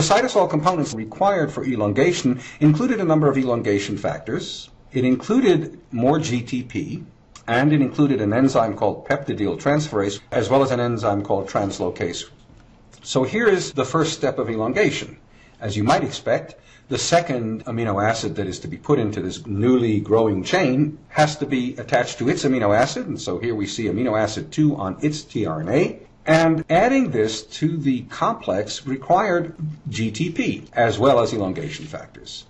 The cytosol components required for elongation included a number of elongation factors. It included more GTP, and it included an enzyme called peptidyl transferase, as well as an enzyme called translocase. So here is the first step of elongation. As you might expect, the second amino acid that is to be put into this newly growing chain has to be attached to its amino acid, and so here we see amino acid 2 on its tRNA. And adding this to the complex required GTP as well as elongation factors.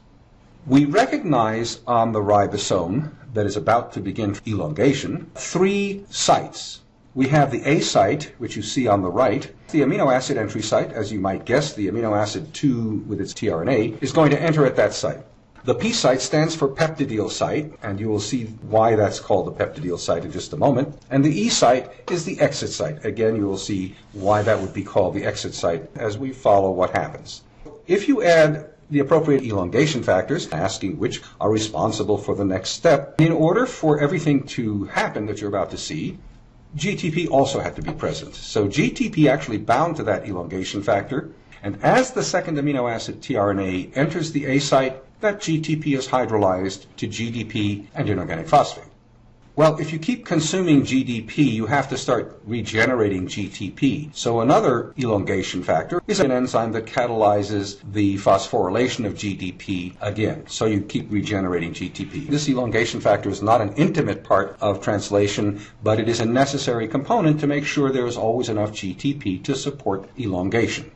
We recognize on the ribosome that is about to begin elongation three sites we have the A site, which you see on the right. The amino acid entry site, as you might guess, the amino acid 2 with its tRNA, is going to enter at that site. The P site stands for peptidyl site, and you will see why that's called the peptidyl site in just a moment. And the E site is the exit site. Again, you will see why that would be called the exit site as we follow what happens. If you add the appropriate elongation factors, asking which are responsible for the next step, in order for everything to happen that you're about to see, GTP also had to be present. So GTP actually bound to that elongation factor, and as the second amino acid tRNA enters the A site, that GTP is hydrolyzed to GDP and inorganic phosphate. Well, if you keep consuming GDP, you have to start regenerating GTP. So another elongation factor is an enzyme that catalyzes the phosphorylation of GDP again. So you keep regenerating GTP. This elongation factor is not an intimate part of translation, but it is a necessary component to make sure there is always enough GTP to support elongation.